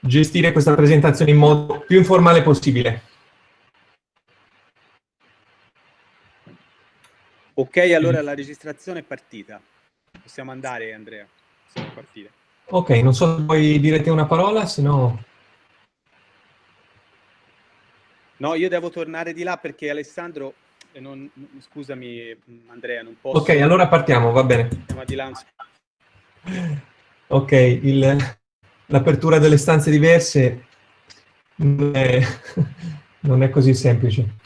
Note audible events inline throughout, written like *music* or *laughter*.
gestire questa presentazione in modo più informale possibile. Ok, allora la registrazione è partita. Possiamo andare, Andrea. Possiamo partire. Ok, non so se vuoi dire te una parola, se no... No, io devo tornare di là perché Alessandro, eh, non, scusami Andrea, non posso... Ok, allora partiamo, va bene. Di là. Ok, l'apertura delle stanze diverse non è, *laughs* non è così semplice.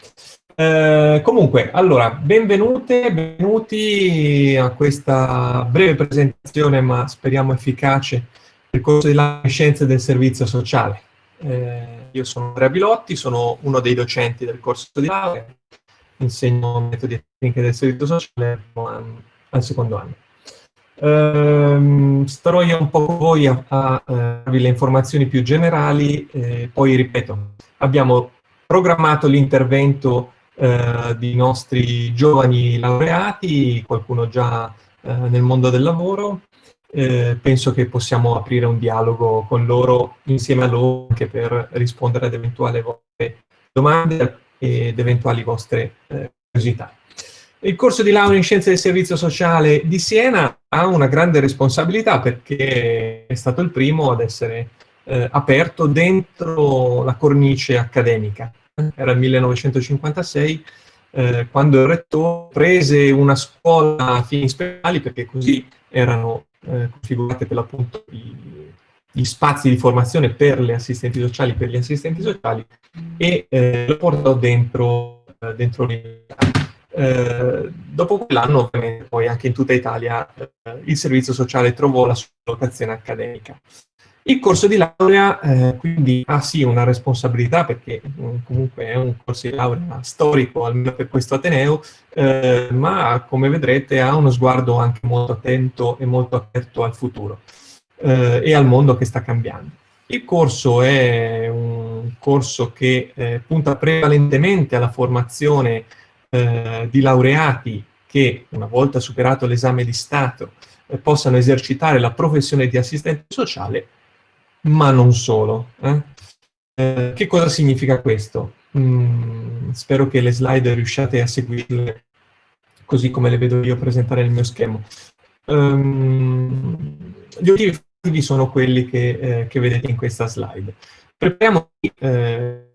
Eh, comunque, allora, benvenute, benvenuti a questa breve presentazione, ma speriamo efficace, del corso di laurea in scienze del servizio sociale. Eh, io sono Andrea Bilotti, sono uno dei docenti del corso di laurea, insegno metodi e tecniche del servizio sociale al secondo anno. Eh, starò io un po' con voi a, a, a darvi le informazioni più generali, eh, poi ripeto, abbiamo programmato l'intervento eh, di nostri giovani laureati, qualcuno già eh, nel mondo del lavoro. Eh, penso che possiamo aprire un dialogo con loro, insieme a loro, anche per rispondere ad eventuali vostre domande ed eventuali vostre eh, curiosità. Il corso di laurea in Scienze del Servizio Sociale di Siena ha una grande responsabilità perché è stato il primo ad essere eh, aperto dentro la cornice accademica era il 1956, eh, quando il rettore prese una scuola a fini speciali, perché così erano eh, configurate per l'appunto gli spazi di formazione per le assistenti sociali, per gli assistenti sociali, e eh, lo portò dentro, eh, dentro l'università. Eh, dopo quell'anno, ovviamente, poi anche in tutta Italia, eh, il servizio sociale trovò la sua locazione accademica. Il corso di laurea eh, quindi ha sì una responsabilità perché um, comunque è un corso di laurea storico, almeno per questo Ateneo, eh, ma come vedrete ha uno sguardo anche molto attento e molto aperto al futuro eh, e al mondo che sta cambiando. Il corso è un corso che punta prevalentemente alla formazione eh, di laureati che, una volta superato l'esame di Stato, eh, possano esercitare la professione di assistente sociale ma non solo. Eh? Eh, che cosa significa questo? Mm, spero che le slide riusciate a seguirle così come le vedo io presentare nel mio schema. Um, gli obiettivi sono quelli che, eh, che, vedete in questa slide. Prepariamo eh,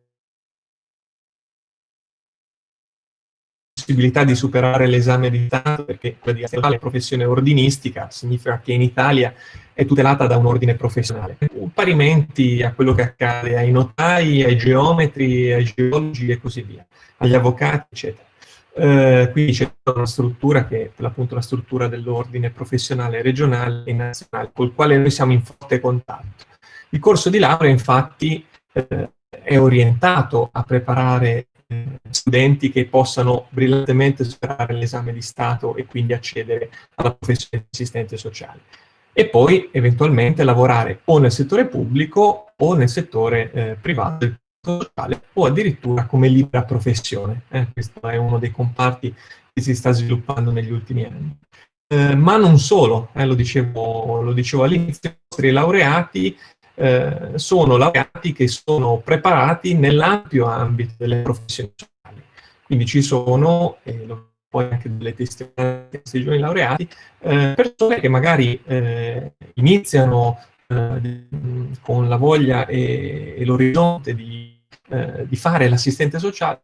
possibilità di superare l'esame di Stato, perché quella di la professione ordinistica significa che in Italia è tutelata da un ordine professionale. Parimenti a quello che accade ai notai, ai geometri, ai geologi e così via, agli avvocati, eccetera. Eh, quindi c'è una struttura che è appunto la struttura dell'ordine professionale regionale e nazionale, col quale noi siamo in forte contatto. Il corso di laurea, infatti, eh, è orientato a preparare studenti che possano brillantemente superare l'esame di Stato e quindi accedere alla professione di assistente sociale. E poi eventualmente lavorare o nel settore pubblico o nel settore eh, privato sociale o addirittura come libera professione. Eh, questo è uno dei comparti che si sta sviluppando negli ultimi anni. Eh, ma non solo, eh, lo dicevo, lo dicevo all'inizio, i nostri laureati eh, sono laureati che sono preparati nell'ampio ambito delle professioni sociali. Quindi ci sono, e poi anche delle testimonianze questi giovani laureati, eh, persone che magari eh, iniziano eh, con la voglia e, e l'orizzonte di, eh, di, fare l'assistente sociale,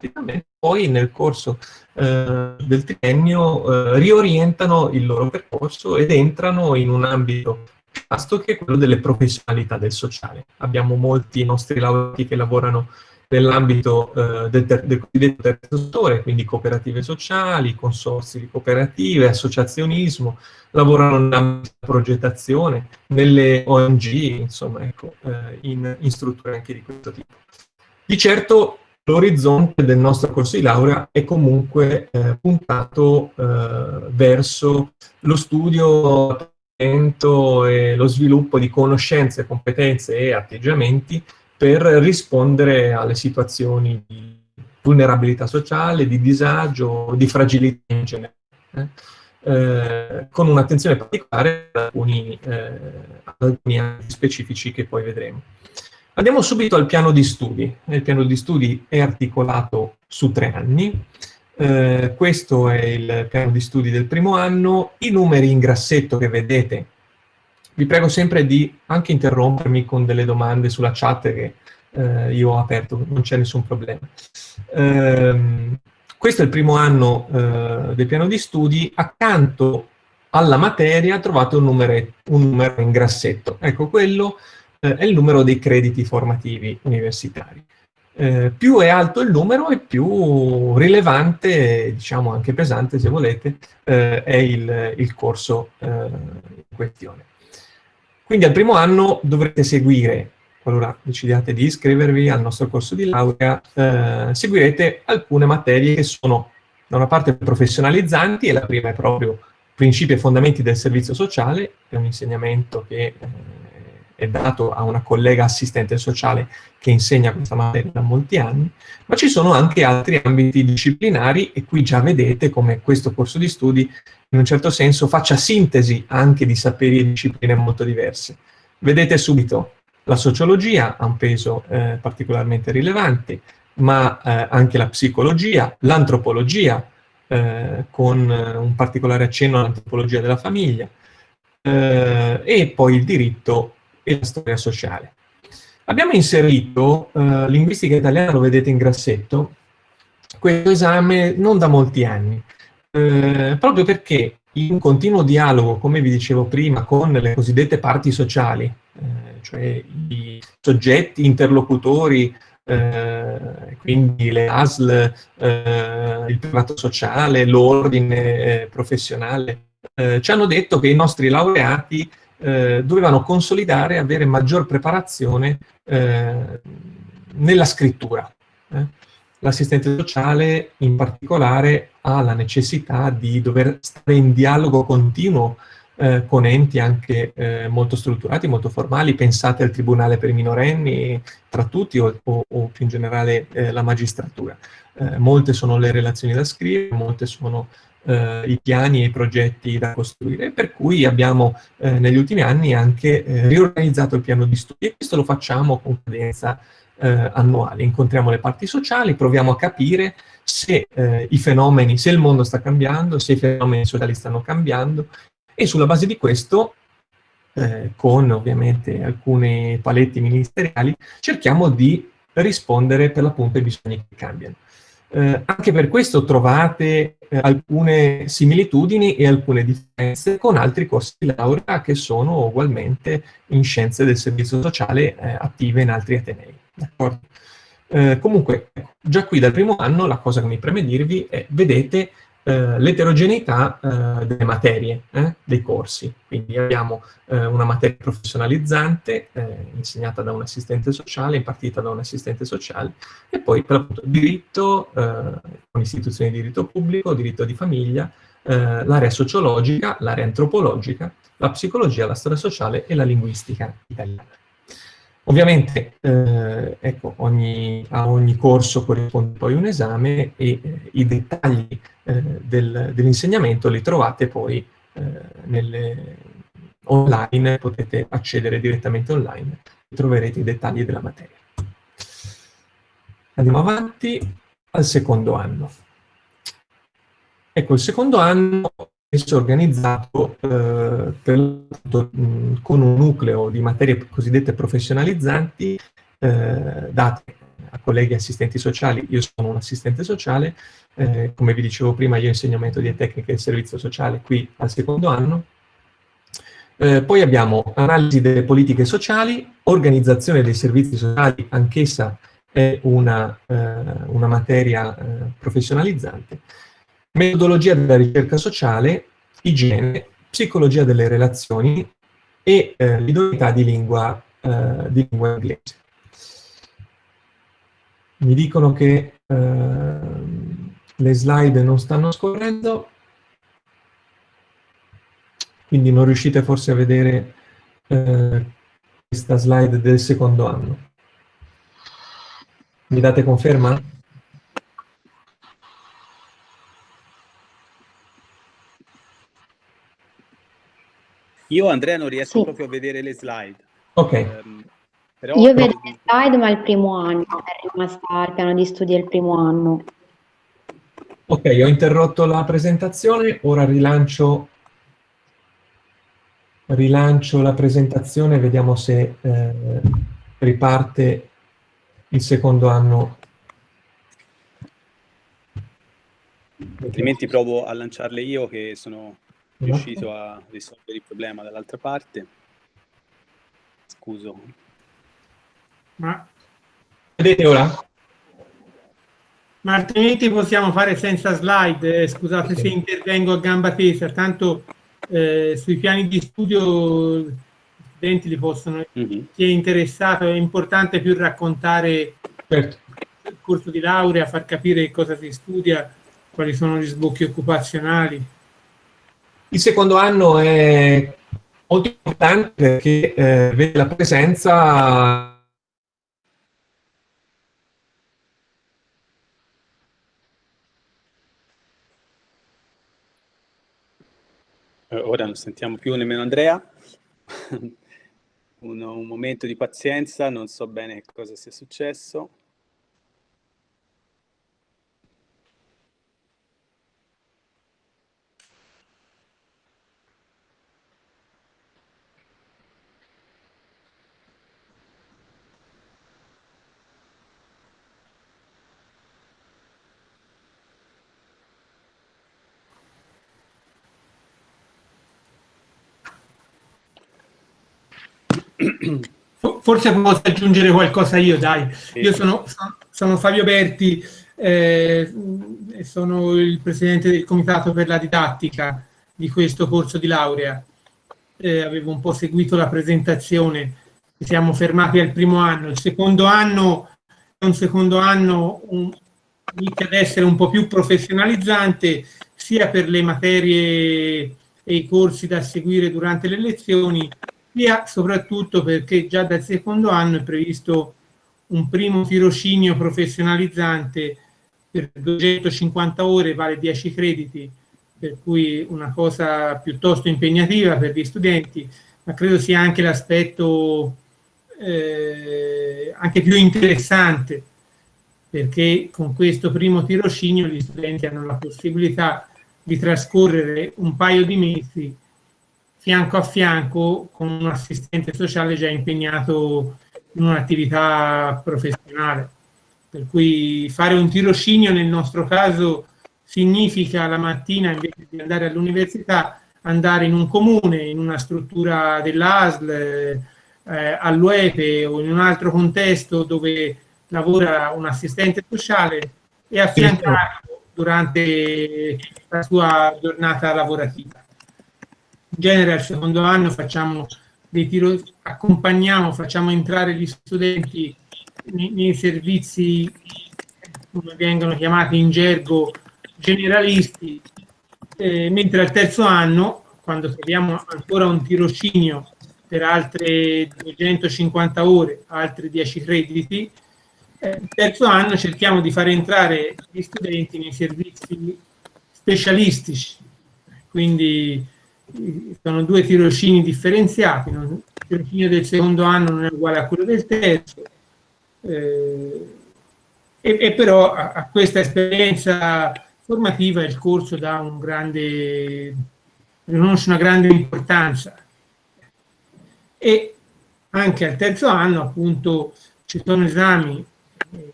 poi nel corso del triennio riorientano il loro percorso ed entrano in un ambito vasto che è quello delle professionalità del sociale. Abbiamo molti nostri laureati che lavorano nell'ambito eh, del, del cosiddetto terzo settore, quindi cooperative sociali, consorsi di cooperative, associazionismo, lavorano nella progettazione, nelle ONG, insomma, ecco, eh, in, in strutture anche di questo tipo. Di certo l'orizzonte del nostro corso di laurea è comunque eh, puntato eh, verso lo studio e lo sviluppo di conoscenze, competenze e atteggiamenti per rispondere alle situazioni di vulnerabilità sociale, di disagio, di fragilità in generale, eh? Eh, con un'attenzione particolare ad alcuni, eh, ad alcuni specifici che poi vedremo. Andiamo subito al piano di studi. Il piano di studi è articolato su tre anni. Eh, questo è il piano di studi del primo anno. I numeri in grassetto che vedete, vi prego sempre di anche interrompermi con delle domande sulla chat che eh, io ho aperto, non c'è nessun problema. Eh, questo è il primo anno eh, del piano di studi. Accanto alla materia trovate un, numero, un numero in grassetto. Ecco, quello eh, è il numero dei crediti formativi universitari. Eh, più è alto il numero e più rilevante, diciamo anche pesante se volete, eh, è il, il corso eh, in questione. Quindi al primo anno dovrete seguire, qualora decidiate di iscrivervi al nostro corso di laurea, eh, seguirete alcune materie che sono da una parte professionalizzanti, e la prima è proprio principi e fondamenti del servizio sociale, è un insegnamento che eh, è dato a una collega assistente sociale che insegna questa materia da molti anni, ma ci sono anche altri ambiti disciplinari e qui già vedete come questo corso di studi in un certo senso faccia sintesi anche di saperi e discipline molto diverse. Vedete subito la sociologia ha un peso eh, particolarmente rilevante, ma eh, anche la psicologia, l'antropologia, eh, con un particolare accenno all'antropologia della famiglia, eh, e poi il diritto e la storia sociale. Abbiamo inserito, eh, linguistica italiana lo vedete in grassetto, questo esame non da molti anni, eh, proprio perché in continuo dialogo, come vi dicevo prima, con le cosiddette parti sociali, eh, cioè i soggetti interlocutori, eh, quindi le ASL, eh, il privato sociale, l'ordine eh, professionale, eh, ci hanno detto che i nostri laureati eh, dovevano consolidare e avere maggior preparazione eh, nella scrittura. Eh. L'assistente sociale in particolare ha la necessità di dover stare in dialogo continuo eh, con enti anche eh, molto strutturati, molto formali, pensate al Tribunale per i minorenni, tra tutti, o, o, o più in generale eh, la magistratura. Eh, molte sono le relazioni da scrivere, molte sono eh, i piani e i progetti da costruire, per cui abbiamo eh, negli ultimi anni anche eh, riorganizzato il piano di studi e questo lo facciamo con cadenza eh, annuale. Incontriamo le parti sociali, proviamo a capire se eh, i fenomeni, se il mondo sta cambiando, se i fenomeni sociali stanno cambiando e sulla base di questo eh, con ovviamente alcuni paletti ministeriali, cerchiamo di rispondere per l'appunto ai bisogni che cambiano. Eh, anche per questo trovate eh, alcune similitudini e alcune differenze con altri corsi di laurea che sono ugualmente in scienze del servizio sociale eh, attive in altri atenei. Eh, comunque, già qui dal primo anno la cosa che mi preme dirvi è, vedete eh, l'eterogeneità eh, delle materie, eh, dei corsi. Quindi abbiamo eh, una materia professionalizzante eh, insegnata da un assistente sociale, impartita da un assistente sociale, e poi per l'appunto diritto, con istituzioni di diritto pubblico, diritto di famiglia, l'area sociologica, l'area antropologica, la psicologia, la storia sociale e la linguistica italiana. Ovviamente eh, ecco, ogni, a ogni corso corrisponde poi un esame e eh, i dettagli eh, del, dell'insegnamento li trovate poi eh, nelle, online, potete accedere direttamente online e troverete i dettagli della materia. Andiamo avanti al secondo anno. Ecco, il secondo anno spesso organizzato eh, per, con un nucleo di materie cosiddette professionalizzanti eh, date a colleghi assistenti sociali. Io sono un assistente sociale, eh, come vi dicevo prima io insegno metodi e tecniche del servizio sociale qui al secondo anno. Eh, poi abbiamo analisi delle politiche sociali, organizzazione dei servizi sociali, anch'essa è una, eh, una materia eh, professionalizzante metodologia della ricerca sociale, igiene, psicologia delle relazioni e eh, l'idoneità di lingua, eh, di lingua inglese. Mi dicono che eh, le slide non stanno scorrendo, quindi non riuscite forse a vedere eh, questa slide del secondo anno. Mi date conferma? Io Andrea non riesco sì. proprio a vedere le slide. Ok. Um, Però... Io vedo le slide, ma il primo anno, è rimasta al piano di studio il primo anno. Ok, ho interrotto la presentazione, ora rilancio, rilancio la presentazione, vediamo se eh, riparte il secondo anno. Altrimenti provo a lanciarle io che sono riuscito a risolvere il problema dall'altra parte. Scuso. Ma... Vedete ora? Ma altrimenti possiamo fare senza slide, eh, scusate se intervengo a gamba tesa, tanto eh, sui piani di studio gli studenti li possono, mm -hmm. chi è interessato, è importante più raccontare certo. il corso di laurea, far capire cosa si studia, quali sono gli sbocchi occupazionali. Il secondo anno è molto importante perché eh, vede la presenza Eh, ora non sentiamo più nemmeno Andrea. *laughs* un, un momento di pazienza, non so bene cosa sia successo. Forse posso aggiungere qualcosa io, dai. Io sono, sono Fabio Berti, eh, sono il presidente del comitato per la didattica di questo corso di laurea. Eh, avevo un po' seguito la presentazione, siamo fermati al primo anno. Il secondo anno è un secondo anno un, inizia ad essere un po' più professionalizzante sia per le materie e i corsi da seguire durante le lezioni, sia soprattutto perché già dal secondo anno è previsto un primo tirocinio professionalizzante per 250 ore, vale 10 crediti, per cui una cosa piuttosto impegnativa per gli studenti, ma credo sia anche l'aspetto eh, anche più interessante, perché con questo primo tirocinio gli studenti hanno la possibilità di trascorrere un paio di mesi fianco a fianco con un assistente sociale già impegnato in un'attività professionale. Per cui fare un tirocinio nel nostro caso significa la mattina invece di andare all'università andare in un comune, in una struttura dell'ASL, eh, all'UEPE o in un altro contesto dove lavora un assistente sociale e affiancarlo durante la sua giornata lavorativa genere al secondo anno facciamo dei tiro, accompagniamo, facciamo entrare gli studenti nei, nei servizi, come vengono chiamati in gergo, generalisti, eh, mentre al terzo anno, quando troviamo ancora un tirocinio per altre 250 ore, altri 10 crediti, eh, terzo anno cerchiamo di far entrare gli studenti nei servizi specialistici, quindi sono due tirocini differenziati, il tirocinio del secondo anno non è uguale a quello del terzo, eh, e, e, però a, a, questa esperienza formativa il corso dà un grande, riconosce una grande importanza. E anche al terzo anno appunto ci sono esami eh,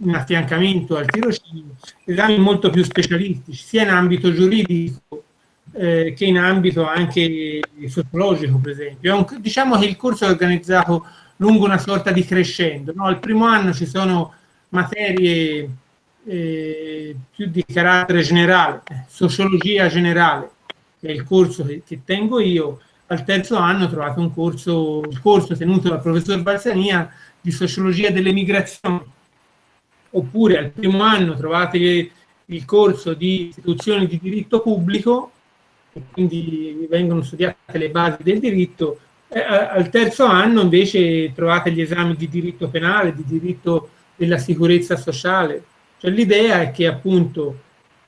in affiancamento al tirocinio, esami molto più specialistici, sia in ambito giuridico eh, che in ambito anche sociologico, per esempio. Un, diciamo che il corso è organizzato lungo una sorta di crescendo. No? Al primo anno ci sono materie eh, più di carattere generale, sociologia generale, che è il corso che, che tengo io. Al terzo anno ho trovato un corso, il corso tenuto dal professor Balsania di sociologia delle migrazioni. Oppure al primo anno trovate il corso di istituzioni di diritto pubblico quindi vengono studiate le basi del diritto. Eh, al terzo anno invece trovate gli esami di diritto penale, di diritto della sicurezza sociale. Cioè l'idea è che appunto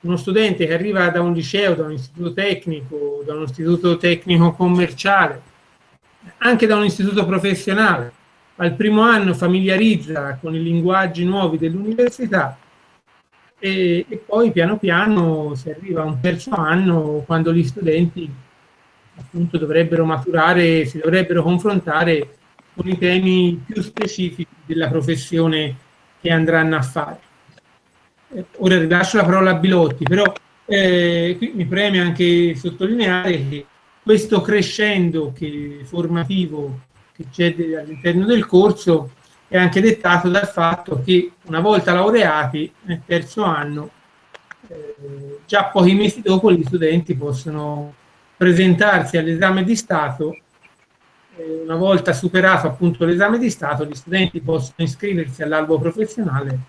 uno studente che arriva da un liceo, da un istituto tecnico, da un istituto tecnico commerciale, anche da un istituto professionale, al primo anno familiarizza con i linguaggi nuovi dell'università e, e, poi piano piano si arriva a un terzo anno quando gli studenti appunto dovrebbero maturare, si dovrebbero confrontare con i temi più specifici della professione che andranno a fare. Eh, ora rilascio la parola a Bilotti, però eh, qui mi preme anche sottolineare che questo crescendo che, formativo che c'è all'interno del corso è anche dettato dal fatto che una volta laureati nel terzo anno, eh, già pochi mesi dopo gli studenti possono presentarsi all'esame di Stato. Eh, una volta superato appunto l'esame di Stato, gli studenti possono iscriversi all'albo professionale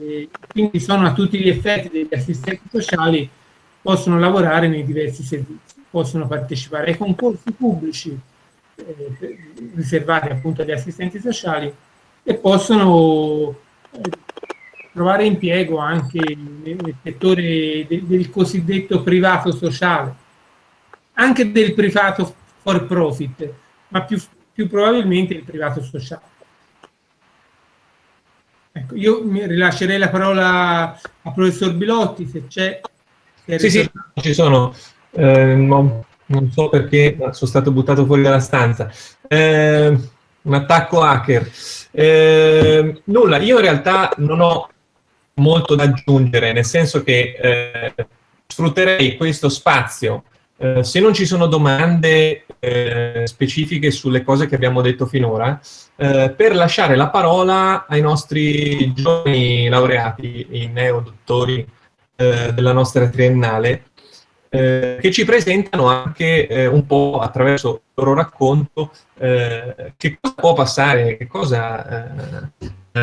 e quindi sono a tutti gli effetti degli assistenti sociali, possono lavorare nei diversi servizi, possono partecipare ai concorsi pubblici eh, riservati appunto agli assistenti sociali e possono eh, trovare impiego anche nel settore de del cosiddetto privato sociale, anche del privato for profit, ma più, più probabilmente il privato sociale. Ecco, io mi rilascerei la parola al professor Bilotti, se c'è. Sì, sì, ci sono. Eh, non, non, so perché sono stato buttato fuori dalla stanza. Eh, un attacco hacker. Eh, nulla, io in realtà non ho molto da aggiungere, nel senso che eh, sfrutterei questo spazio eh, se non ci sono domande eh, specifiche sulle cose che abbiamo detto finora, eh, per lasciare la parola ai nostri giovani laureati, i neodottori eh, della nostra triennale, eh, che ci presentano anche un po' attraverso il loro racconto che cosa può passare, che cosa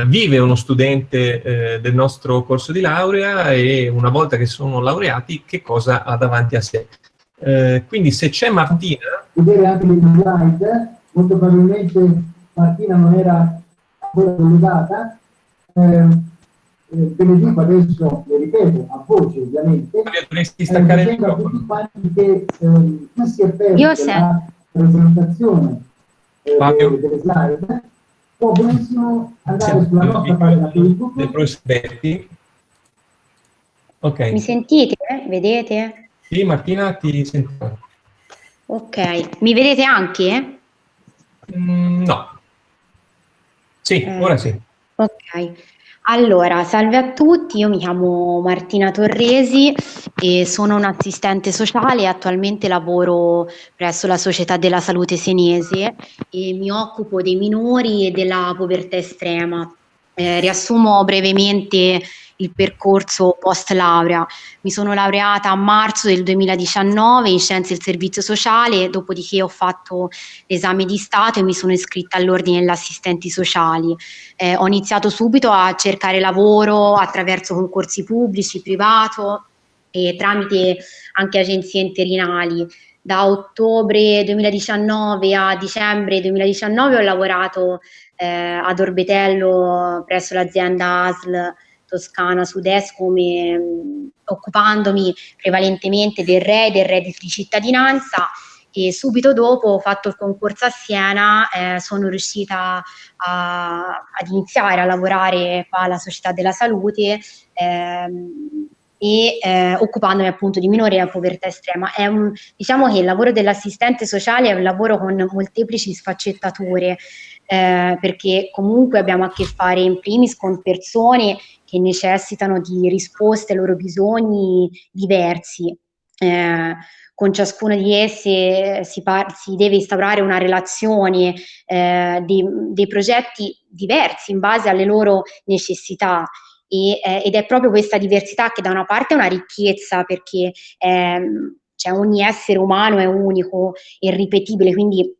vive uno studente del nostro corso di laurea e una volta che sono laureati che cosa ha davanti a sé. Eh, quindi se c'è Martina... Vedere anche le slide, molto probabilmente Martina non era ancora collegata, eh, eh, ve le dico adesso, le ripeto, a voce ovviamente. Dovresti staccare il microfono. Che, eh, si è perso la presentazione eh, delle, delle slide può benissimo andare Siamo sulla nostra pagina Facebook. Ok. Mi sentite? Vedete? Sì, Martina, ti sento. Ok, mi vedete anche? Mm, no. Sì, eh, ora sì. Ok. Allora, salve a tutti, io mi chiamo Martina Torresi e sono un'assistente sociale e attualmente lavoro presso la Società della Salute Senese e mi occupo dei minori e della povertà estrema. Eh, riassumo brevemente il percorso post laurea. Mi sono laureata a marzo del 2019 in scienze del servizio sociale, dopodiché ho fatto l'esame di Stato e mi sono iscritta all'ordine degli assistenti sociali. Eh, ho iniziato subito a cercare lavoro attraverso concorsi pubblici, privato e tramite anche agenzie interinali. Da ottobre 2019 a dicembre 2019 ho lavorato eh, ad Orbetello presso l'azienda ASL Toscana Sud-Est come mh, occupandomi prevalentemente del RE, del reddito di cittadinanza. E subito dopo ho fatto il concorso a Siena, eh, sono riuscita a, ad iniziare a lavorare qua alla Società della Salute ehm, e eh, occupandomi appunto di minori e povertà estrema. Un, diciamo che il lavoro dell'assistente sociale è un lavoro con molteplici sfaccettature, eh, perché comunque abbiamo a che fare in primis con persone che necessitano di risposte ai loro bisogni diversi. Eh, con ciascuna di esse si, si deve instaurare una relazione, eh, dei, dei, progetti diversi in base alle loro necessità. E, eh, ed è proprio questa diversità che da una parte è una ricchezza perché ehm, cioè ogni essere umano è unico e ripetibile, quindi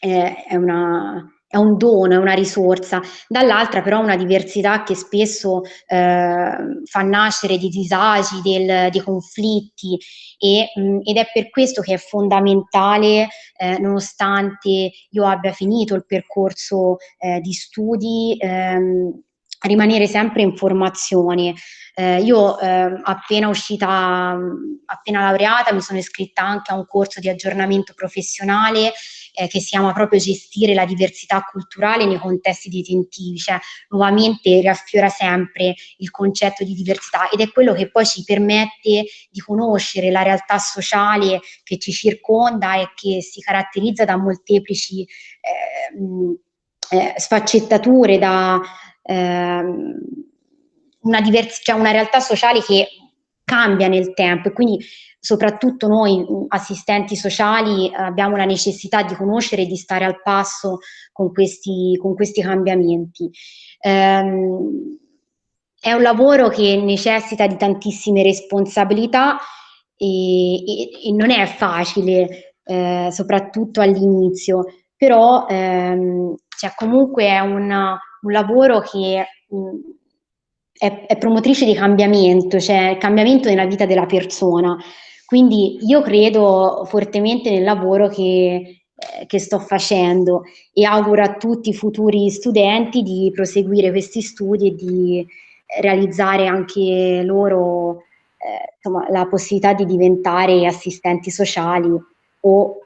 eh, è una, è un dono, è una risorsa, dall'altra però una diversità che spesso eh, fa nascere di disagi, del, di conflitti. E, mh, ed è per questo che è fondamentale, eh, nonostante io abbia finito il percorso eh, di studi, ehm, rimanere sempre in formazione. Eh, io eh, appena uscita, appena laureata, mi sono iscritta anche a un corso di aggiornamento professionale eh, che si chiama proprio gestire la diversità culturale nei contesti detentivi, cioè nuovamente riaffiora sempre il concetto di diversità ed è quello che poi ci permette di conoscere la realtà sociale che ci circonda e che si caratterizza da molteplici eh, eh, sfaccettature, da ehm, una, divers- cioè una realtà sociale che cambia nel tempo e quindi soprattutto noi assistenti sociali abbiamo la necessità di conoscere e di stare al passo con questi, con questi cambiamenti. Ehm, è un lavoro che necessita di tantissime responsabilità e, e, e non è facile, eh, soprattutto all'inizio, però ehm, cioè comunque è una, un lavoro che mh, è, è, promotrice di cambiamento, cioè cambiamento nella vita della persona. Quindi io credo fortemente nel lavoro che, eh, che sto facendo e auguro a tutti i futuri studenti di proseguire questi studi e di realizzare anche loro eh, insomma, la possibilità di diventare assistenti sociali o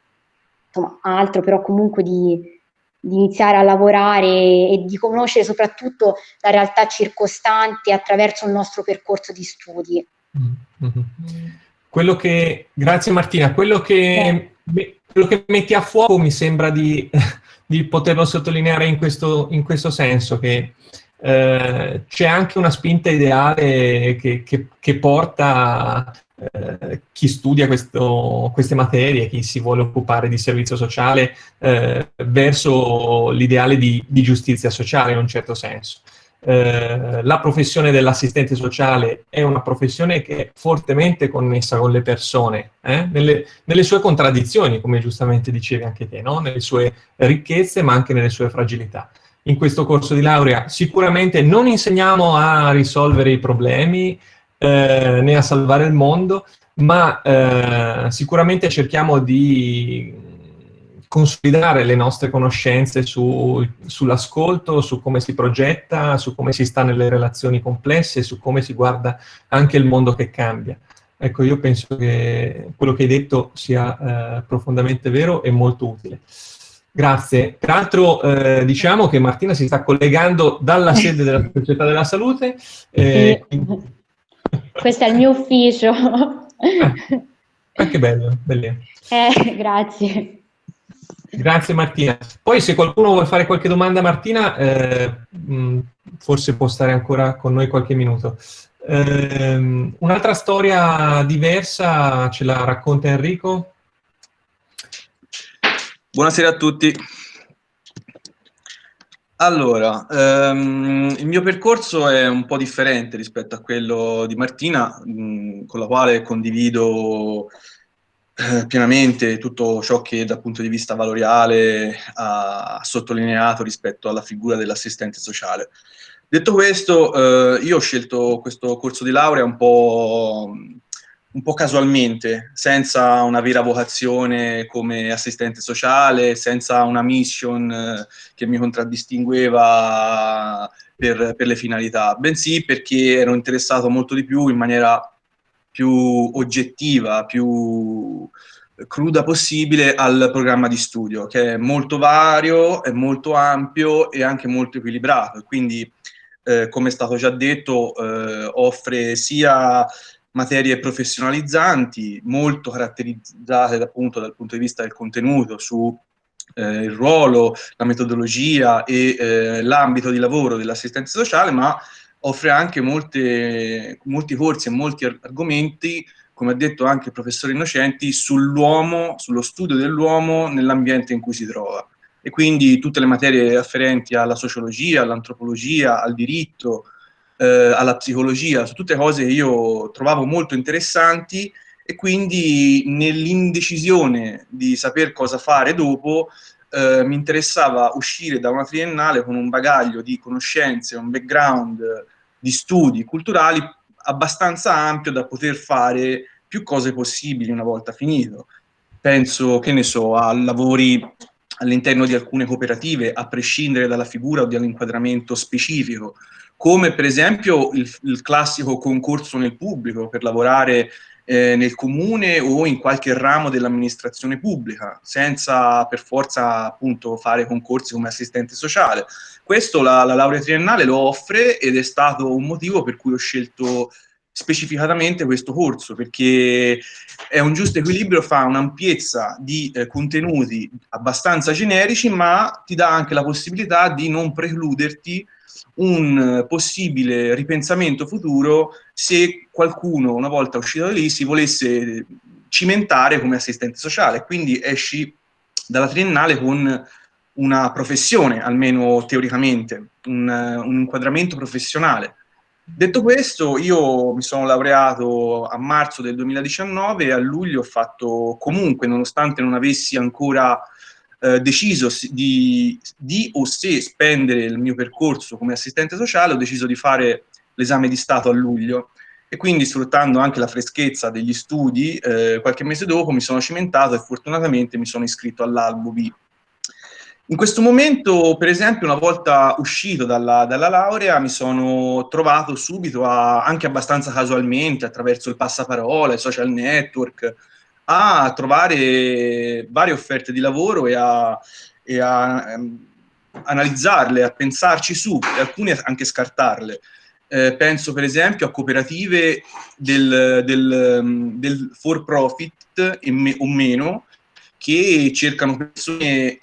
insomma, altro, però comunque di, di iniziare a lavorare e di conoscere soprattutto la realtà circostante attraverso il nostro percorso di studi. Mm-hmm. Quello che, grazie Martina, quello che, eh. quello che metti a fuoco mi sembra di, *laughs* di poterlo sottolineare in questo, in questo senso, che eh, c'è anche una spinta ideale che, che, che porta eh, chi studia questo, queste materie, chi si vuole occupare di servizio sociale, eh, verso l'ideale di, di, giustizia sociale in un certo senso. Eh, la professione dell'assistente sociale è una professione che è fortemente connessa con le persone, eh, nelle, nelle, sue contraddizioni, come giustamente dicevi anche te, no? nelle sue ricchezze ma anche nelle sue fragilità in questo corso di laurea. Sicuramente non insegniamo a risolvere i problemi eh, né a salvare il mondo, ma eh, sicuramente cerchiamo di consolidare le nostre conoscenze su, sull'ascolto, su come si progetta, su come si sta nelle relazioni complesse, su come si guarda anche il mondo che cambia. Ecco, io penso che quello che hai detto sia eh, profondamente vero e molto utile. Grazie. Peraltro eh, diciamo che Martina si sta collegando dalla sede della Società della Salute. Eh, quindi... Questo è il mio ufficio. *laughs* Ah, che bello, bellissimo. Eh, grazie. Grazie Martina. Poi se qualcuno vuole fare qualche domanda a Martina, eh, mh, forse può stare ancora con noi qualche minuto. Eh, Un'altra storia diversa ce la racconta Enrico? Buonasera a tutti. Allora, ehm, il mio percorso è un po' differente rispetto a quello di Martina, mh, con la quale condivido eh, pienamente tutto ciò che dal punto di vista valoriale ha sottolineato rispetto alla figura dell'assistente sociale. Detto questo, eh, io ho scelto questo corso di laurea un po' un po' casualmente, senza una vera vocazione come assistente sociale, senza una mission eh, che mi contraddistingueva per, per, le finalità, bensì perché ero interessato molto di più in maniera più oggettiva, più cruda possibile al programma di studio, che è molto vario, è molto ampio e anche molto equilibrato. Quindi, eh, come è stato già detto, eh, offre sia materie professionalizzanti, molto caratterizzate appunto dal punto di vista del contenuto su eh, il ruolo, la metodologia e eh, l'ambito di lavoro dell'assistenza sociale, ma offre anche molte, molti corsi e molti argomenti, come ha detto anche il professore Innocenti, sull'uomo, sullo studio dell'uomo nell'ambiente in cui si trova. E quindi tutte le materie afferenti alla sociologia, all'antropologia, al diritto, eh, alla psicologia, su tutte cose che io trovavo molto interessanti e quindi nell'indecisione di saper cosa fare dopo eh, mi interessava uscire da una triennale con un bagaglio di conoscenze, un background di studi culturali abbastanza ampio da poter fare più cose possibili una volta finito. Penso, che ne so, a lavori all'interno di alcune cooperative, a prescindere dalla figura o dall'inquadramento specifico, come per esempio il, il, classico concorso nel pubblico per lavorare eh, nel comune o in qualche ramo dell'amministrazione pubblica, senza per forza appunto fare concorsi come assistente sociale. Questo la, la laurea triennale lo offre ed è stato un motivo per cui ho scelto specificatamente questo corso, perché è un giusto equilibrio, fa un'ampiezza di eh, contenuti abbastanza generici, ma ti dà anche la possibilità di non precluderti un possibile ripensamento futuro se qualcuno, una volta uscito da lì, si volesse cimentare come assistente sociale. Quindi esci dalla triennale con una professione, almeno teoricamente, un, un inquadramento professionale. Detto questo, io mi sono laureato a marzo del 2019 e a luglio ho fatto comunque, nonostante non avessi ancora eh, deciso di, di, o se spendere il mio percorso come assistente sociale, ho deciso di fare l'esame di Stato a luglio. E quindi sfruttando anche la freschezza degli studi, eh, qualche mese dopo mi sono cimentato e fortunatamente mi sono iscritto all'albo B in questo momento, per esempio, una volta uscito dalla, dalla laurea, mi sono trovato subito, a, anche abbastanza casualmente, attraverso il passaparola, i social network, a trovare varie offerte di lavoro e a, e a um, analizzarle, a pensarci su, e alcune anche scartarle. Eh, penso per esempio a cooperative del, del, del for profit me, o meno che cercano persone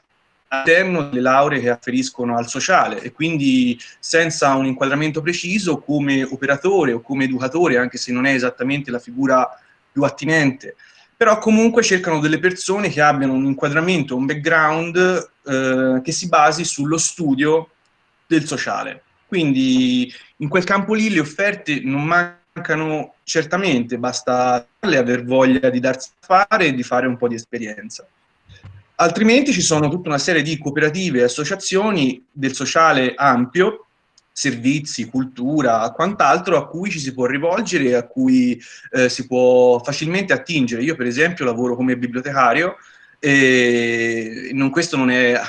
all'interno delle lauree che afferiscono al sociale e quindi senza un inquadramento preciso come operatore o come educatore, anche se non è esattamente la figura più attinente, però comunque cercano delle persone che abbiano un inquadramento, un background eh, che si basi sullo studio del sociale. Quindi in quel campo lì le offerte non mancano certamente, basta aver voglia di darsi a fare e di fare un po' di esperienza. Altrimenti ci sono tutta una serie di cooperative e associazioni del sociale ampio, servizi, cultura, quant'altro, a cui ci si può rivolgere e a cui eh, si può facilmente attingere. Io per esempio lavoro come bibliotecario e non, questo non è *laughs*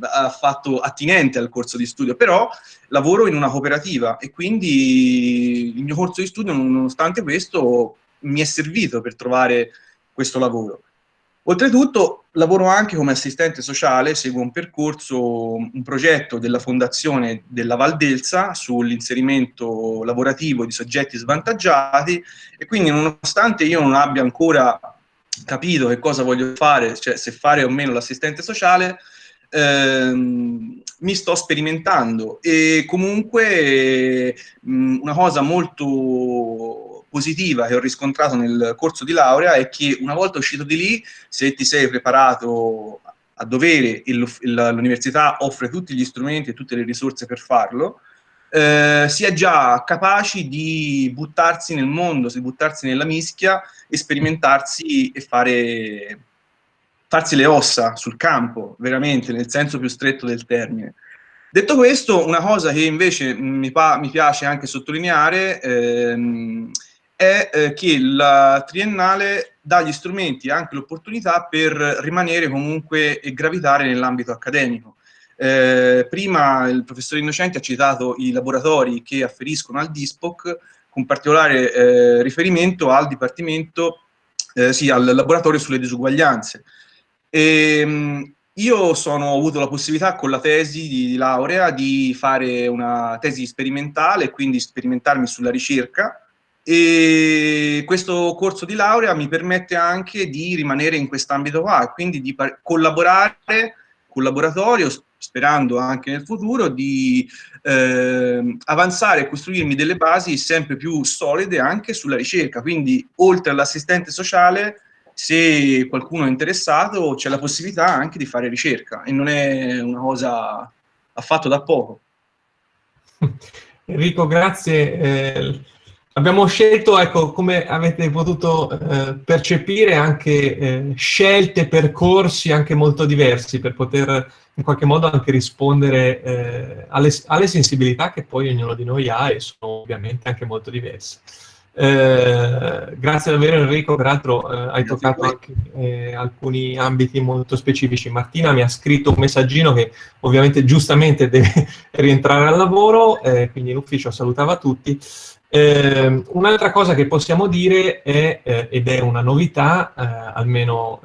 affatto attinente al corso di studio, però lavoro in una cooperativa e quindi il mio corso di studio, nonostante questo, mi è servito per trovare questo lavoro. Oltretutto lavoro anche come assistente sociale, seguo un percorso, un progetto della Fondazione della Valdelsa sull'inserimento lavorativo di soggetti svantaggiati e quindi nonostante io non abbia ancora capito che cosa voglio fare, cioè se fare o meno l'assistente sociale, ehm, mi sto sperimentando. E comunque mh, una cosa molto positiva che ho riscontrato nel corso di laurea è che una volta uscito di lì, se ti sei preparato a dovere e l'università offre tutti gli strumenti e tutte le risorse per farlo, eh, si è già capaci di buttarsi nel mondo, di buttarsi nella mischia, sperimentarsi e fare, farsi le ossa sul campo, veramente, nel senso più stretto del termine. Detto questo, una cosa che invece mi, mi piace anche sottolineare ehm, è eh, che la triennale dà gli strumenti e anche l'opportunità per rimanere comunque e gravitare nell'ambito accademico. Eh, prima il professore Innocenti ha citato i laboratori che afferiscono al DISPOC, con particolare eh, riferimento al dipartimento, eh, sì, al laboratorio sulle disuguaglianze. E, ehm, io sono, ho avuto la possibilità con la tesi di, di laurea di fare una tesi sperimentale, quindi sperimentarmi sulla ricerca, e questo corso di laurea mi permette anche di rimanere in quest'ambito qua, quindi di collaborare con laboratorio, sperando anche nel futuro, di eh, avanzare e costruirmi delle basi sempre più solide anche sulla ricerca. Quindi, oltre all'assistente sociale, se qualcuno è interessato, c'è la possibilità anche di fare ricerca e non è una cosa affatto da poco. *laughs* Enrico, grazie. Eh, Abbiamo scelto, ecco, come avete potuto eh, percepire, anche eh, scelte, percorsi anche molto diversi per poter in qualche modo anche rispondere eh, alle, alle, sensibilità che poi ognuno di noi ha e sono ovviamente anche molto diverse. Eh, grazie davvero Enrico, peraltro eh, hai toccato anche eh, alcuni ambiti molto specifici. Martina mi ha scritto un messaggino che ovviamente giustamente deve *laughs* rientrare al lavoro, quindi in ufficio salutava tutti. Eh, un'altra cosa che possiamo dire è, eh, ed è una novità, almeno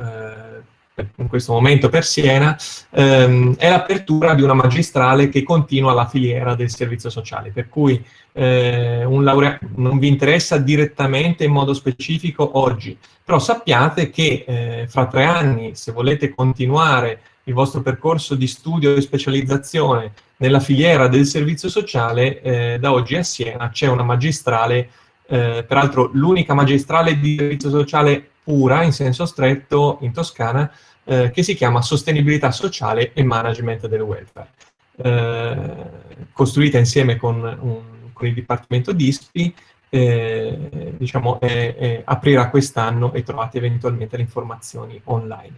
in questo momento per Siena, ehm, è l'apertura di una magistrale che continua la filiera del servizio sociale, per cui eh, un laureato non vi interessa direttamente in modo specifico oggi, però sappiate che eh, fra tre anni, se volete continuare il vostro percorso di studio e specializzazione nella filiera del servizio sociale, eh, da oggi a Siena c'è una magistrale, eh, peraltro l'unica magistrale di servizio sociale pura, in senso stretto, in Toscana, eh, che si chiama Sostenibilità sociale e Management del Welfare, eh, costruita insieme con, un, con, il Dipartimento DISPI, eh, diciamo, aprirà quest'anno e trovate eventualmente le informazioni online.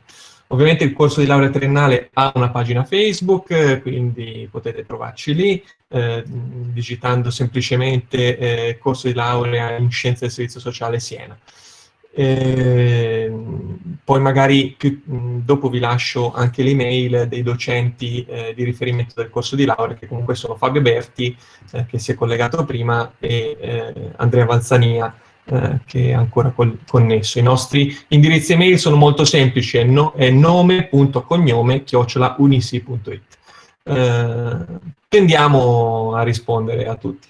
Ovviamente il corso di laurea triennale ha una pagina Facebook, quindi potete trovarci lì, eh, digitando semplicemente eh, corso di laurea in Scienze del Servizio Sociale Siena. Eh, poi magari più, dopo vi lascio anche l'email dei docenti eh, di riferimento del corso di laurea, che comunque sono Fabio Berti, eh, che si è collegato prima, e eh, Andrea Valzania, eh, che è ancora connesso. I nostri indirizzi email sono molto semplici, è, no, è nome.cognome chiocciolaunisi.it. Eh, tendiamo a rispondere a tutti.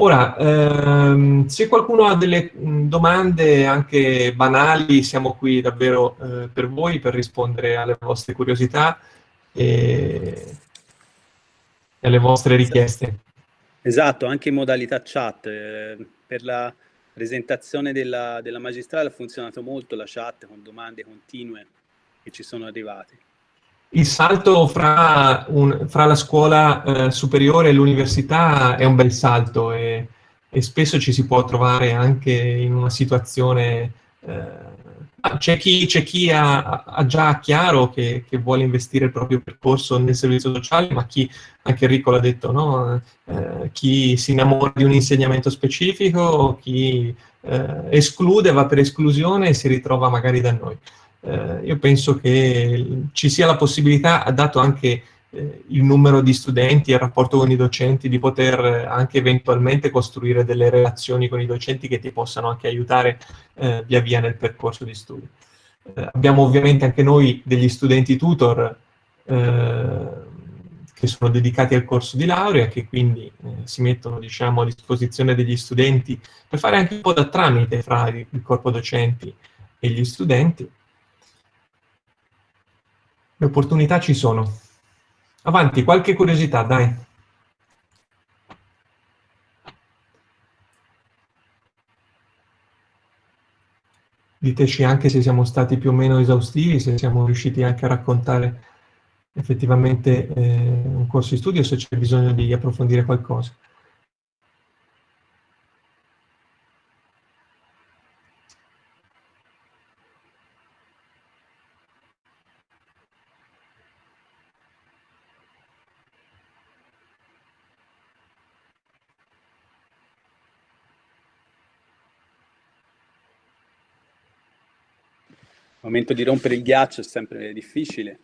Ora, ehm, se qualcuno ha delle domande anche banali, siamo qui davvero eh, per voi, per rispondere alle vostre curiosità e, e alle vostre richieste. Esatto, anche in modalità chat. Eh, per la presentazione della, della magistrale ha funzionato molto la chat con domande continue che ci sono arrivate. Il salto fra, un, fra la scuola eh, superiore e l'università è un bel salto e, e, spesso ci si può trovare anche in una situazione... Eh, c'è chi, chi ha, ha, già chiaro che, che, vuole investire il proprio percorso nel servizio sociale, ma chi, anche Enrico l'ha detto, no? eh, chi si innamora di un insegnamento specifico, chi eh, esclude, va per esclusione e si ritrova magari da noi eh, io penso che ci sia la possibilità, dato anche il numero di studenti e il rapporto con i docenti, di poter anche eventualmente costruire delle relazioni con i docenti che ti possano anche aiutare eh, via via nel percorso di studio. Eh, abbiamo ovviamente anche noi degli studenti tutor eh, che sono dedicati al corso di laurea, che quindi eh, si mettono diciamo, a disposizione degli studenti per fare anche un po' da tramite fra il corpo docenti e gli studenti. Le opportunità ci sono. Avanti, qualche curiosità, dai. Diteci anche se siamo stati più o meno esaustivi, se siamo riusciti anche a raccontare effettivamente eh, un corso di studio, se c'è bisogno di approfondire qualcosa. Il momento di rompere il ghiaccio è sempre difficile.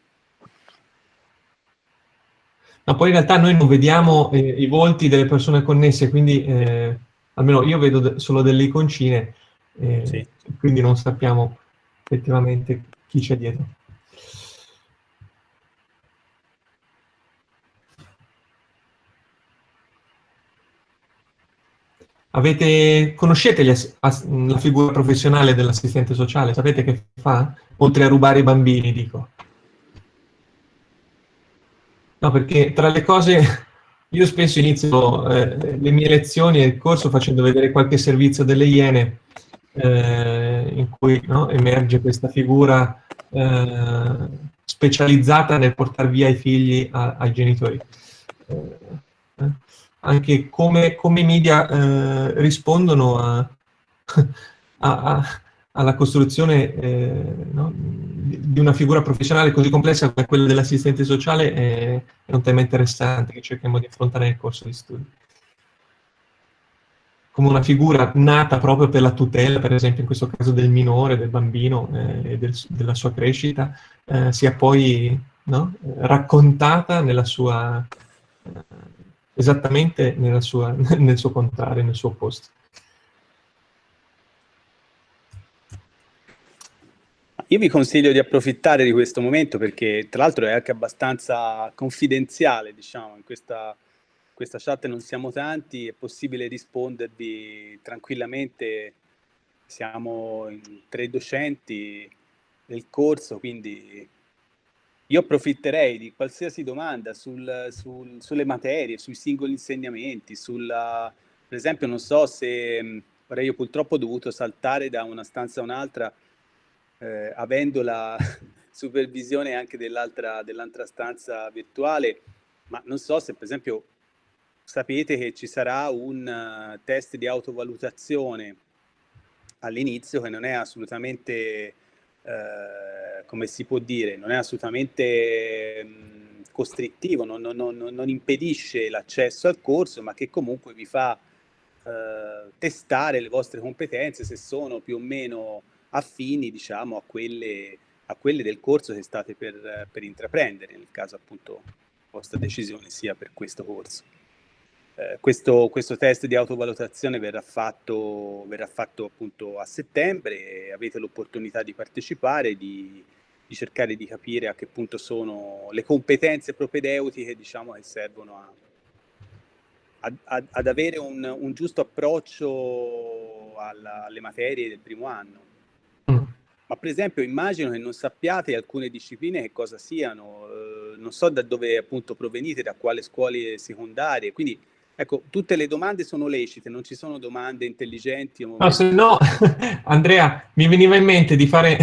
Ma poi in realtà noi non vediamo eh, i volti delle persone connesse, quindi eh, almeno io vedo de solo delle iconcine, eh, sì. quindi non sappiamo effettivamente chi c'è dietro. Avete, conoscete la figura professionale dell'assistente sociale? Sapete che fa? Oltre a rubare i bambini, dico. No, perché tra le cose, *laughs* io spesso inizio eh, le mie lezioni e il corso facendo vedere qualche servizio delle Iene, eh, in cui no, emerge questa figura eh, specializzata nel portare via i figli a, ai genitori. Anche come, come media eh, rispondono a, *laughs* a, a, alla costruzione eh, no, di una figura professionale così complessa come quella dell'assistente sociale è, è, un tema interessante che cerchiamo di affrontare nel corso di studio. come una figura nata proprio per la tutela, per esempio in questo caso del minore, del bambino eh, e del, della sua crescita, eh, sia poi no? raccontata nella sua, eh, esattamente sua, *laughs* nel suo contrario, nel suo opposto. Io vi consiglio di approfittare di questo momento perché tra l'altro è anche abbastanza confidenziale, diciamo, in questa questa chat non siamo tanti, è possibile rispondervi tranquillamente, siamo tre docenti del corso, quindi io approfitterei di qualsiasi domanda sul, sul, sulle materie, sui singoli insegnamenti, sulla, per esempio non so se, ora io purtroppo ho dovuto saltare da una stanza a un'altra eh, avendo la *laughs* supervisione anche dell'altra dell stanza virtuale, ma non so se per esempio sapete che ci sarà un uh, test di autovalutazione all'inizio che non è assolutamente, uh, come si può dire, non è assolutamente um, costrittivo, non, non, non, non impedisce l'accesso al corso, ma che comunque vi fa uh, testare le vostre competenze se sono più o meno affini, diciamo, a quelle, a quelle del corso che state per, per intraprendere, nel caso appunto vostra decisione sia per questo corso. Eh, questo, questo, test di autovalutazione verrà fatto, verrà fatto appunto a settembre e avete l'opportunità di partecipare, di, di, cercare di capire a che punto sono le competenze propedeutiche diciamo, che servono a, a, ad avere un, un giusto approccio alla, alle materie del primo anno. Mm. Ma per esempio immagino che non sappiate alcune discipline che cosa siano, eh, non so da dove appunto provenite, da quale scuole secondarie, quindi Ecco, tutte le domande sono lecite, non ci sono domande intelligenti. No, se no, *laughs* Andrea, mi veniva in mente di fare,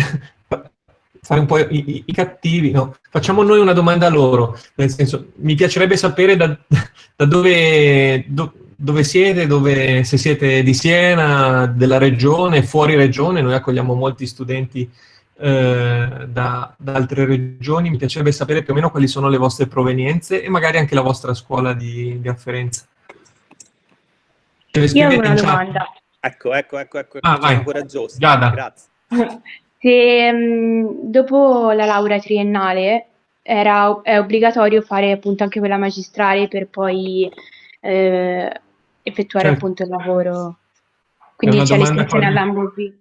*laughs* fare un po' i, i, cattivi, no? Facciamo noi una domanda a loro, nel senso, mi piacerebbe sapere da, *laughs* da dove, do, dove siete, dove, se siete di Siena, della regione, fuori regione, noi accogliamo molti studenti eh, da, da, altre regioni, mi piacerebbe sapere più o meno quali sono le vostre provenienze e magari anche la vostra scuola di, di afferenza. Io ho una domanda. Ecco, ecco, ecco, ecco, ah, vai. coraggioso. Giada. Grazie. *laughs* Se mh, dopo la laurea triennale era, è obbligatorio fare appunto anche quella magistrale per poi eh, effettuare certo. appunto il lavoro. Quindi c'è l'iscrizione all'AMBOB.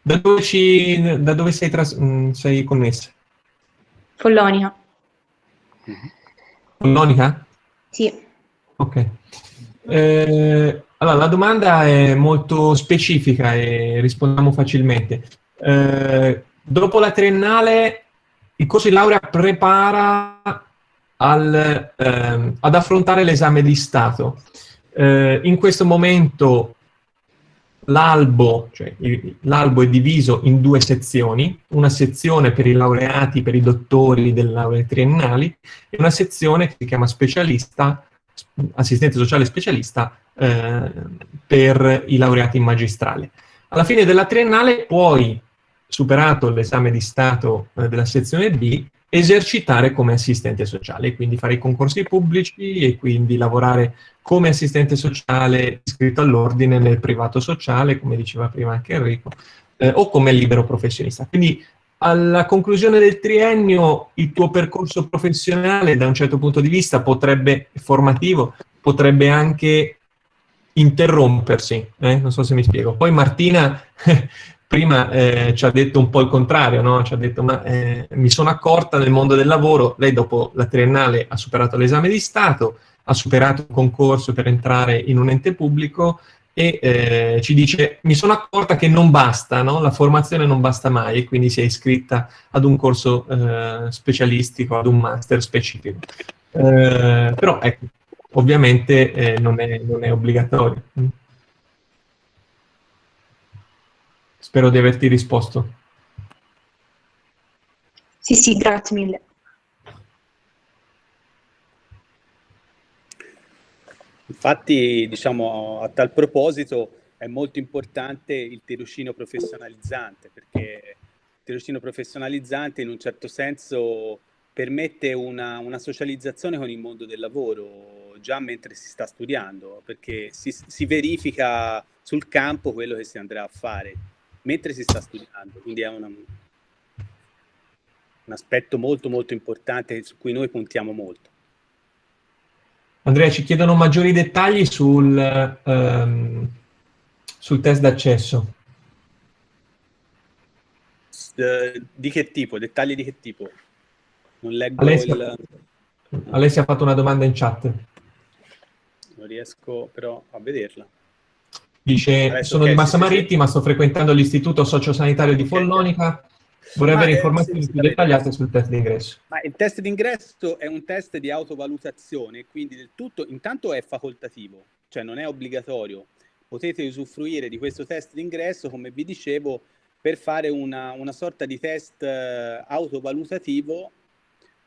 Da dove, ci, da dove sei, tras- mh, sei connessa? Follonica. Follonica? Sì. Ok. Eh, allora, la domanda è molto specifica e rispondiamo facilmente. Eh, dopo la triennale, il corso di laurea prepara al, eh, ad affrontare l'esame di Stato. Eh, in questo momento l'albo, cioè è diviso in due sezioni, una sezione per i laureati, per i dottori delle lauree triennali e una sezione che si chiama specialista assistente sociale specialista eh, per i laureati in magistrale. Alla fine della triennale puoi, superato l'esame di Stato eh, della sezione B, esercitare come assistente sociale, quindi fare i concorsi pubblici e quindi lavorare come assistente sociale iscritto all'ordine nel privato sociale, come diceva prima anche Enrico, eh, o come libero professionista. Quindi alla conclusione del triennio il tuo percorso professionale da un certo punto di vista potrebbe, formativo, potrebbe anche interrompersi, eh? non so se mi spiego. Poi Martina *laughs* prima eh, ci ha detto un po' il contrario, no? ci ha detto ma eh, mi sono accorta nel mondo del lavoro, lei dopo la triennale ha superato l'esame di Stato, ha superato un concorso per entrare in un ente pubblico, e eh, ci dice mi sono accorta che non basta, no? la formazione non basta mai e quindi si è iscritta ad un corso eh, specialistico, ad un master specifico. Eh, però ecco, ovviamente eh, non è, non, è, obbligatorio. Spero di averti risposto. Sì, sì, grazie mille. Infatti, diciamo, a tal proposito è molto importante il tirocinio professionalizzante, perché il tirocinio professionalizzante in un certo senso permette una, una socializzazione con il mondo del lavoro già mentre si sta studiando, perché si, si verifica sul campo quello che si andrà a fare mentre si sta studiando, quindi è una, un aspetto molto molto importante su cui noi puntiamo molto. Andrea, ci chiedono maggiori dettagli sul, um, sul test d'accesso. Uh, di che tipo? Dettagli di che tipo? Non leggo Alessia, il... Alessia ha fatto una domanda in chat. Non riesco però a vederla. Dice, Adesso, sono di Massa Marittima, sto frequentando l'istituto sociosanitario di Follonica, vorrei avere informazioni più dettagliate sul test d'ingresso. Ma il test d'ingresso è un test di autovalutazione, quindi del tutto, intanto è facoltativo, cioè non è obbligatorio. Potete usufruire di questo test d'ingresso, come vi dicevo, per fare una, una sorta di test uh, autovalutativo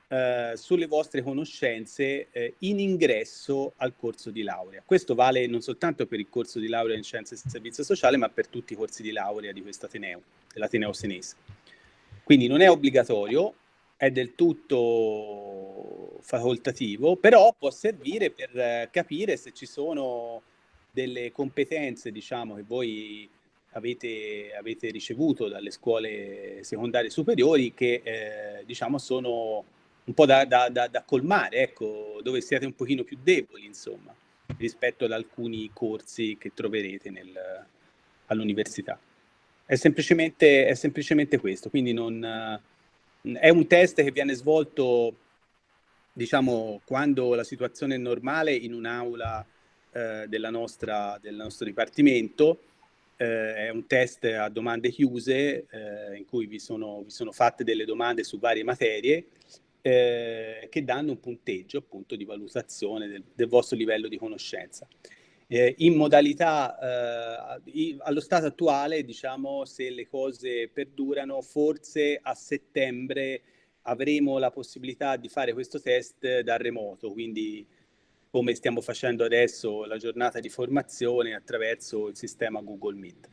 eh, sulle vostre conoscenze eh, in ingresso al corso di laurea. Questo vale non soltanto per il corso di laurea in scienze e servizio sociale, ma per tutti i corsi di laurea di questo Ateneo, dell'Ateneo Senese. Quindi non è obbligatorio, è del tutto facoltativo, però può servire per eh, capire se ci sono delle competenze, diciamo, che voi avete, avete ricevuto dalle scuole secondarie superiori che, eh, diciamo, sono un po' da, da, da, da, colmare, ecco, dove siete un pochino più deboli, insomma, rispetto ad alcuni corsi che troverete all'università. È semplicemente, è semplicemente questo, quindi non, è un test che viene svolto, diciamo, quando la situazione è normale in un'aula eh, della nostra, del nostro dipartimento, eh, è un test a domande chiuse eh, in cui vi sono, vi sono fatte delle domande su varie materie eh, che danno un punteggio appunto di valutazione del, del vostro livello di conoscenza. Eh, in modalità, eh, allo stato attuale, diciamo, se le cose perdurano, forse a settembre avremo la possibilità di fare questo test da remoto, quindi come stiamo facendo adesso la giornata di formazione attraverso il sistema Google Meet.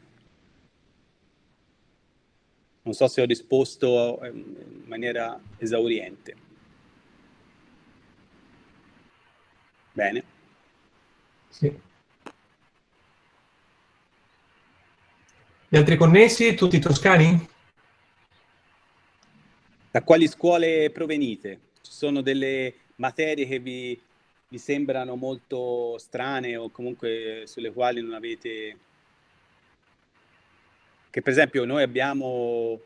Non so se ho risposto ehm, in maniera esauriente. Bene. Sì. Gli altri connessi, tutti toscani? Da quali scuole provenite? Ci sono delle materie che vi, vi sembrano molto strane o comunque sulle quali non avete che per esempio noi abbiamo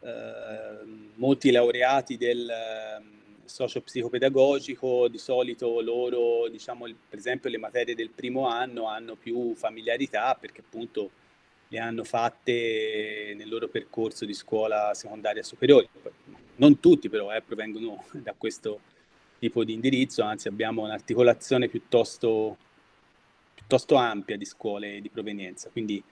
eh, molti laureati del eh, socio-psicopedagogico, di solito loro, diciamo, per esempio le materie del primo anno hanno più familiarità perché appunto le hanno fatte nel loro percorso di scuola secondaria superiore. Non tutti però eh, provengono *laughs* da questo tipo di indirizzo, anzi abbiamo un'articolazione piuttosto, piuttosto ampia di scuole di provenienza, quindi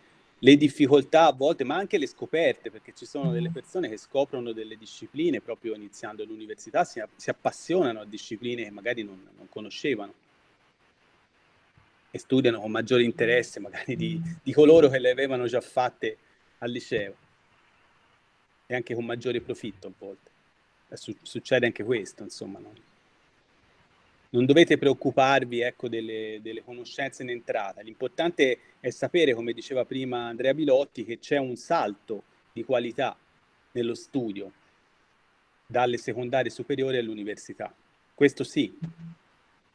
le difficoltà a volte, ma anche le scoperte, perché ci sono delle mm. persone che scoprono delle discipline proprio iniziando l'università, si, si, appassionano a discipline che magari non, non, conoscevano e studiano con maggiore interesse magari di, di, coloro che le avevano già fatte al liceo e anche con maggiore profitto a volte. succede anche questo, insomma. No? non dovete preoccuparvi ecco, delle, delle, conoscenze in entrata. L'importante è sapere, come diceva prima Andrea Bilotti, che c'è un salto di qualità nello studio dalle secondarie superiori all'università. Questo sì,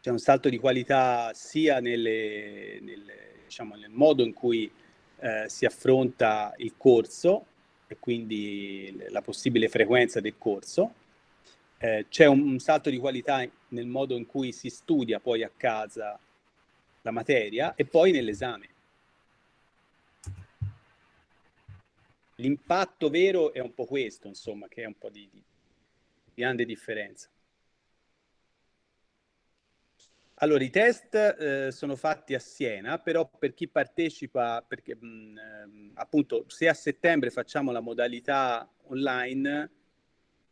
c'è un salto di qualità sia nelle, nelle, diciamo, nel modo in cui eh, si affronta il corso e quindi la possibile frequenza del corso, eh, c'è un, un, salto di qualità nel modo in cui si studia poi a casa la materia e poi nell'esame. L'impatto vero è un po' questo, insomma, che è un po' di, di, di grande differenza. Allora, i test eh, sono fatti a Siena, però per chi partecipa, perché mh, ehm, appunto se a settembre facciamo la modalità online,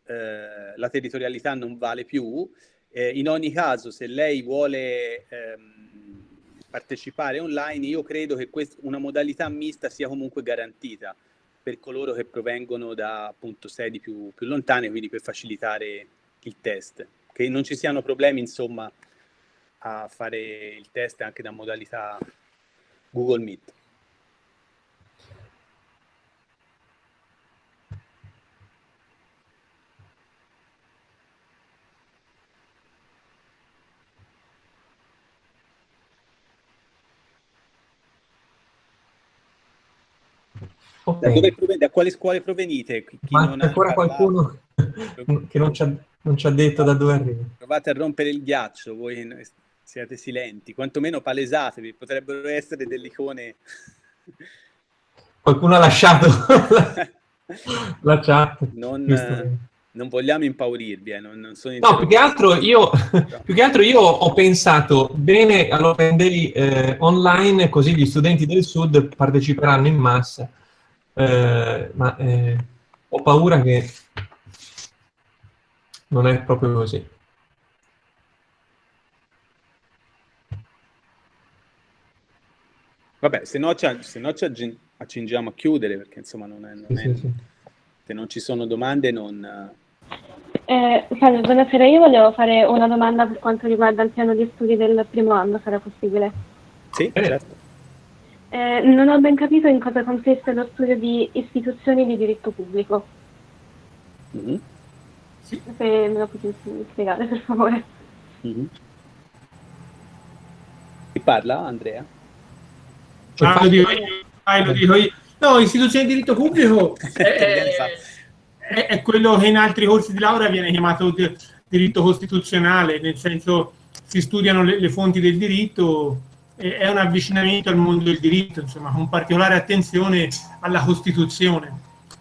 eh, la territorialità non vale più. Eh, in ogni caso, se lei vuole ehm, partecipare online, io credo che una modalità mista sia comunque garantita per coloro che provengono da appunto sedi più, più lontane, quindi per facilitare il test. Che non ci siano problemi, insomma, a fare il test anche da modalità Google Meet. Okay. Da, quale scuole provenite? Chi Ma c'è ancora qualcuno *laughs* che non ci, ha, non ci, ha, detto da dove arriva. Provate a rompere il ghiaccio, voi siete silenti, quantomeno palesatevi, potrebbero essere delle icone. Qualcuno ha lasciato *laughs* la chat. Non, non vogliamo impaurirvi, eh, non, non No, più che, altro io, *laughs* più che altro io ho pensato, bene all'Open Day eh, online, così gli studenti del Sud parteciperanno in massa eh, ma eh, ho paura che non è proprio così. Vabbè, se no, ci, se no ci accingiamo a chiudere, perché insomma non è, non sì, è, sì, se non ci sono domande non... Eh, salve, buonasera, io volevo fare una domanda per quanto riguarda il piano di studi del primo anno, sarà possibile? Sì, eh. certo. Eh, non ho ben capito in cosa consiste lo studio di istituzioni di diritto pubblico. Mm-hmm. Sì. Se me lo potete spiegare, per favore. Mm-hmm. Chi parla, Andrea? Cioè, ah, lo dico io. Ah, lo dico io. No, istituzioni di diritto pubblico *laughs* è, è, è, quello che in altri corsi di laurea viene chiamato diritto costituzionale, nel senso si studiano le, le fonti del diritto è un avvicinamento al mondo del diritto, insomma, con particolare attenzione alla Costituzione.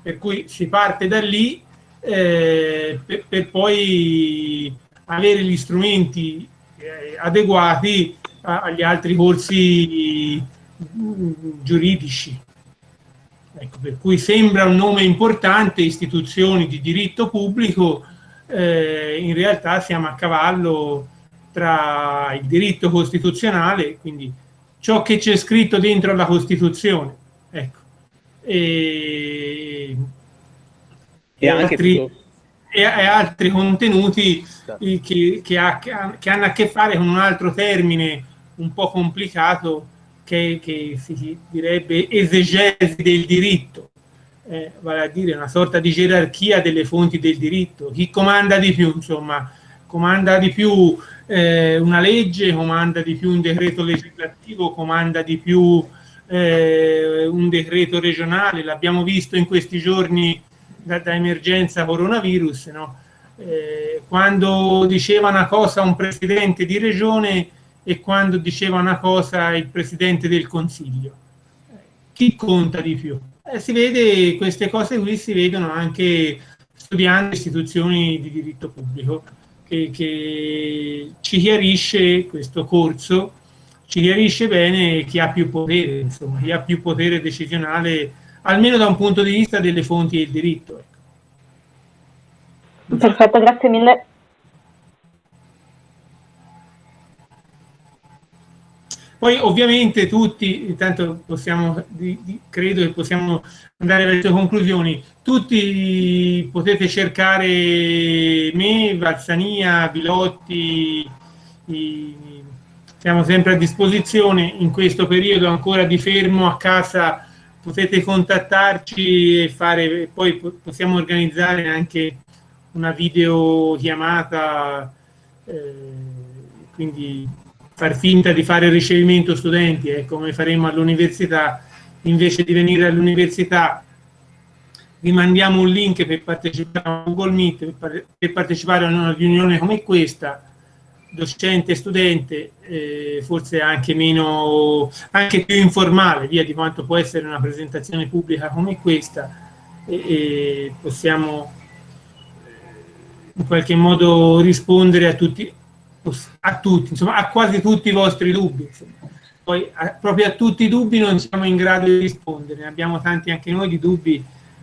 Per cui si parte da lì eh, per, per, poi avere gli strumenti eh, adeguati a, agli altri corsi giuridici. Ecco, per cui sembra un nome importante, istituzioni di diritto pubblico, eh, in realtà siamo a cavallo tra il diritto costituzionale, quindi ciò che c'è scritto dentro la Costituzione, ecco, e, e, altri, e, altri, contenuti che, che, ha, che, hanno a che fare con un altro termine un po' complicato che, che si direbbe esegesi del diritto, eh, vale a dire una sorta di gerarchia delle fonti del diritto, chi comanda di più, insomma, comanda di più eh, una legge, comanda di più un decreto legislativo, comanda di più eh, un decreto regionale, l'abbiamo visto in questi giorni da, da emergenza coronavirus, no? eh, quando diceva una cosa un presidente di regione e quando diceva una cosa il presidente del consiglio. Chi conta di più? Eh, si vede, queste cose qui si vedono anche studiando istituzioni di diritto pubblico che, che ci chiarisce questo corso, ci chiarisce bene chi ha più potere, insomma, chi ha più potere decisionale, almeno da un punto di vista delle fonti del diritto. Ecco. Perfetto, grazie mille. Poi ovviamente tutti, intanto possiamo, di, di, credo che possiamo andare verso conclusioni, tutti potete cercare me, Valsania, Vilotti, i, siamo sempre a disposizione. In questo periodo ancora di fermo a casa potete contattarci e fare poi possiamo organizzare anche una videochiamata eh, quindi far finta di fare ricevimento studenti, è come faremo all'università, invece di venire all'università vi mandiamo un link per partecipare a Google Meet, per partecipare a una riunione come questa, docente studente, eh, forse anche meno, anche più informale, via di quanto può essere una presentazione pubblica come questa, e, e possiamo in qualche modo rispondere a tutti, a tutti, insomma, a quasi tutti i vostri dubbi. Insomma. Poi a, proprio a tutti i dubbi non siamo in grado di rispondere, ne abbiamo tanti anche noi di dubbi,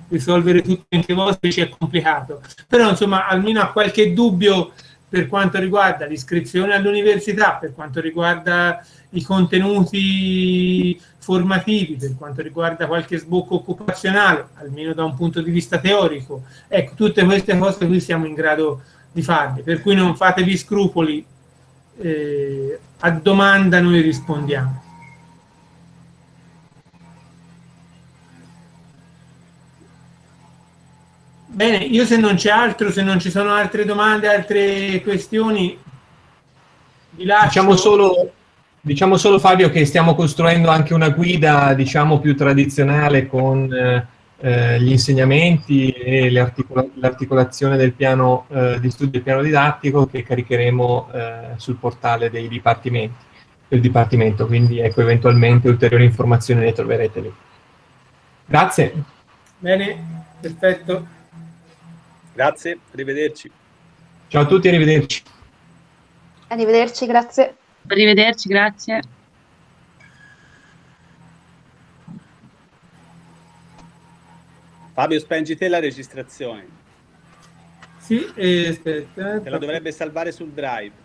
risolvere tutti anche i vostri ci è complicato. Però insomma, almeno a qualche dubbio per quanto riguarda l'iscrizione all'università, per quanto riguarda i contenuti formativi, per quanto riguarda qualche sbocco occupazionale, almeno da un punto di vista teorico. Ecco, tutte queste cose qui siamo in grado di farle, per cui non fatevi scrupoli eh, a domanda noi rispondiamo. Bene, io se non c'è altro, se non ci sono altre domande, altre questioni, vi lascio. Diciamo solo, diciamo solo Fabio che stiamo costruendo anche una guida diciamo più tradizionale con eh, eh, gli insegnamenti e l'articola l'articolazione del piano eh, di studio del piano didattico che caricheremo eh, sul portale dei dipartimenti, del Dipartimento, quindi ecco eventualmente ulteriori informazioni le troverete lì. Grazie. Bene, perfetto. Grazie, arrivederci. Ciao a tutti, arrivederci. Arrivederci, grazie. Arrivederci, grazie. Fabio, spengi te la registrazione. Sì, eh, aspetta. Te la dovrebbe salvare sul drive.